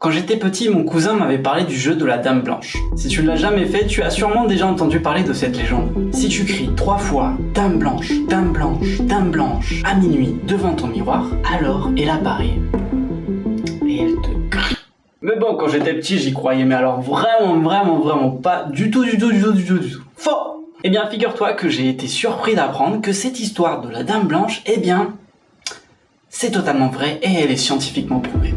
Quand j'étais petit, mon cousin m'avait parlé du jeu de la Dame Blanche. Si tu ne l'as jamais fait, tu as sûrement déjà entendu parler de cette légende. Si tu cries trois fois « Dame Blanche, Dame Blanche, Dame Blanche » à minuit devant ton miroir, alors elle apparaît. Et elle te mais bon, quand j'étais petit, j'y croyais, mais alors vraiment, vraiment, vraiment pas du tout, du tout, du tout, du tout, du tout. Faux Eh bien, figure-toi que j'ai été surpris d'apprendre que cette histoire de la Dame Blanche, eh bien, c'est totalement vrai et elle est scientifiquement prouvée.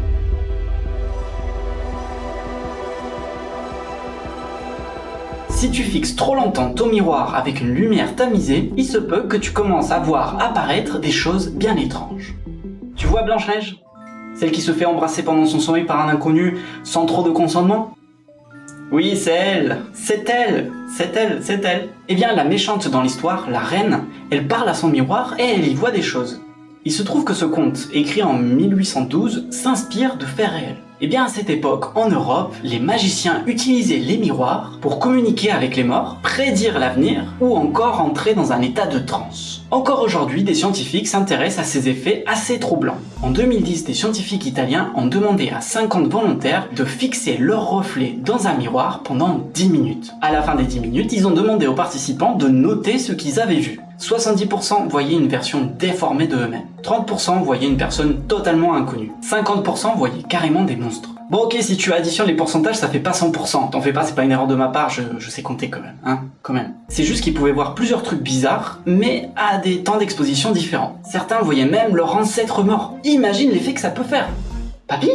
Si tu fixes trop longtemps ton miroir avec une lumière tamisée, il se peut que tu commences à voir apparaître des choses bien étranges. Tu vois Blanche-Neige? Celle qui se fait embrasser pendant son sommeil par un inconnu sans trop de consentement? Oui, c'est elle. C'est elle. C'est elle. C'est elle. Eh bien, la méchante dans l'histoire, la reine, elle parle à son miroir et elle y voit des choses. Il se trouve que ce conte, écrit en 1812, s'inspire de faits réels. Et eh bien à cette époque, en Europe, les magiciens utilisaient les miroirs pour communiquer avec les morts, prédire l'avenir ou encore entrer dans un état de transe. Encore aujourd'hui, des scientifiques s'intéressent à ces effets assez troublants. En 2010, des scientifiques italiens ont demandé à 50 volontaires de fixer leur reflet dans un miroir pendant 10 minutes. À la fin des 10 minutes, ils ont demandé aux participants de noter ce qu'ils avaient vu. 70% voyaient une version déformée de eux-mêmes. 30% voyaient une personne totalement inconnue. 50% voyaient carrément des monstres. Bon ok, si tu additionnes les pourcentages, ça fait pas 100%. T'en fais pas, c'est pas une erreur de ma part, je, sais compter quand même, hein, quand même. C'est juste qu'ils pouvaient voir plusieurs trucs bizarres, mais à des temps d'exposition différents. Certains voyaient même leur ancêtre mort. Imagine l'effet que ça peut faire. Papy?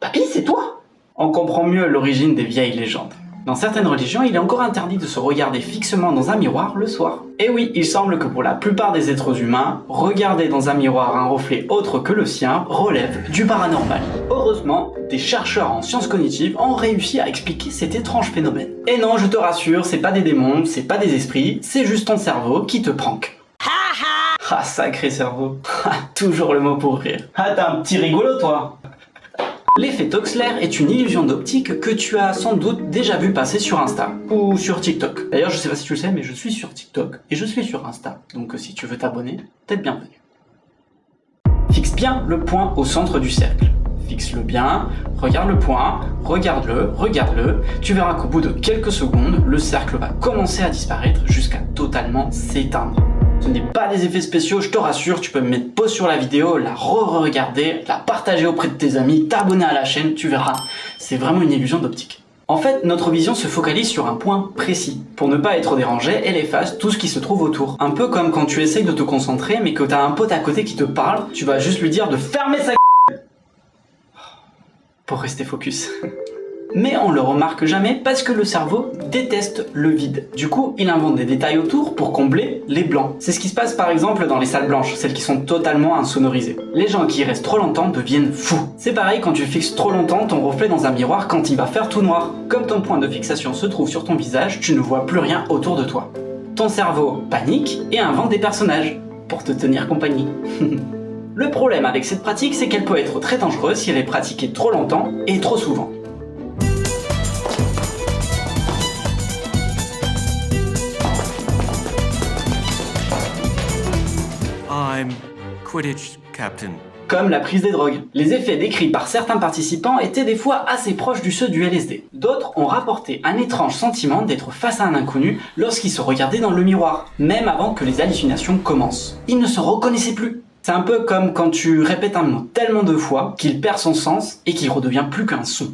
Papy, c'est toi? On comprend mieux l'origine des vieilles légendes. Dans certaines religions, il est encore interdit de se regarder fixement dans un miroir le soir. Et oui, il semble que pour la plupart des êtres humains, regarder dans un miroir un reflet autre que le sien relève du paranormal. Heureusement, des chercheurs en sciences cognitives ont réussi à expliquer cet étrange phénomène. Et non, je te rassure, c'est pas des démons, c'est pas des esprits, c'est juste ton cerveau qui te prank. Ah, sacré cerveau. Toujours le mot pour rire. Ah, t'es un petit rigolo, toi L'effet Toxler est une illusion d'optique que tu as sans doute déjà vu passer sur Insta ou sur TikTok. D'ailleurs, je sais pas si tu le sais, mais je suis sur TikTok et je suis sur Insta. Donc si tu veux t'abonner, t'es bienvenu. Fixe bien le point au centre du cercle. Fixe-le bien, regarde le point, regarde-le, regarde-le. Tu verras qu'au bout de quelques secondes, le cercle va commencer à disparaître jusqu'à totalement s'éteindre. Ce n'est pas des effets spéciaux, je te rassure, tu peux me mettre pause sur la vidéo, la re-regarder, la partager auprès de tes amis, t'abonner à la chaîne, tu verras. C'est vraiment une illusion d'optique. En fait, notre vision se focalise sur un point précis. Pour ne pas être dérangé, elle efface tout ce qui se trouve autour. Un peu comme quand tu essayes de te concentrer, mais que t'as un pote à côté qui te parle, tu vas juste lui dire de fermer sa pour rester focus. mais on le remarque jamais parce que le cerveau déteste le vide. Du coup, il invente des détails autour pour combler les blancs. C'est ce qui se passe par exemple dans les salles blanches, celles qui sont totalement insonorisées. Les gens qui y restent trop longtemps deviennent fous. C'est pareil quand tu fixes trop longtemps ton reflet dans un miroir quand il va faire tout noir. Comme ton point de fixation se trouve sur ton visage, tu ne vois plus rien autour de toi. Ton cerveau panique et invente des personnages pour te tenir compagnie. Le problème avec cette pratique, c'est qu'elle peut être très dangereuse si elle est pratiquée trop longtemps et trop souvent. Quidditch Captain. Comme la prise des drogues. Les effets décrits par certains participants étaient des fois assez proches du ceux du LSD. D'autres ont rapporté un étrange sentiment d'être face à un inconnu lorsqu'ils se regardaient dans le miroir, même avant que les hallucinations commencent. Ils ne se reconnaissaient plus. C'est un peu comme quand tu répètes un mot tellement de fois qu'il perd son sens et qu'il redevient plus qu'un son.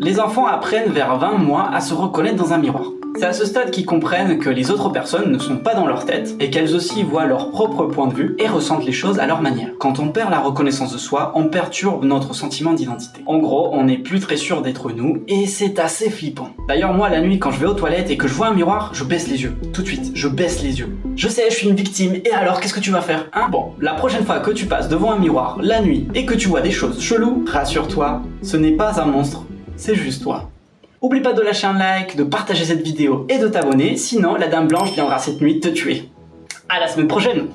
Les enfants apprennent vers 20 mois à se reconnaître dans un miroir. C'est à ce stade qu'ils comprennent que les autres personnes ne sont pas dans leur tête et qu'elles aussi voient leur propre point de vue et ressentent les choses à leur manière. Quand on perd la reconnaissance de soi, on perturbe notre sentiment d'identité. En gros, on n'est plus très sûr d'être nous et c'est assez flippant. D'ailleurs moi la nuit quand je vais aux toilettes et que je vois un miroir, je baisse les yeux. Tout de suite, je baisse les yeux. Je sais, je suis une victime et alors qu'est-ce que tu vas faire Hein? Bon, la prochaine fois que tu passes devant un miroir la nuit et que tu vois des choses cheloues, rassure-toi, ce n'est pas un monstre, c'est juste toi. Oublie pas de lâcher un like, de partager cette vidéo et de t'abonner, sinon la Dame Blanche viendra cette nuit te tuer. À la semaine prochaine